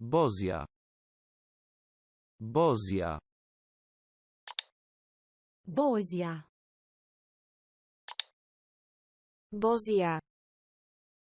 Bozja. Bozja. Bozja. Bozja.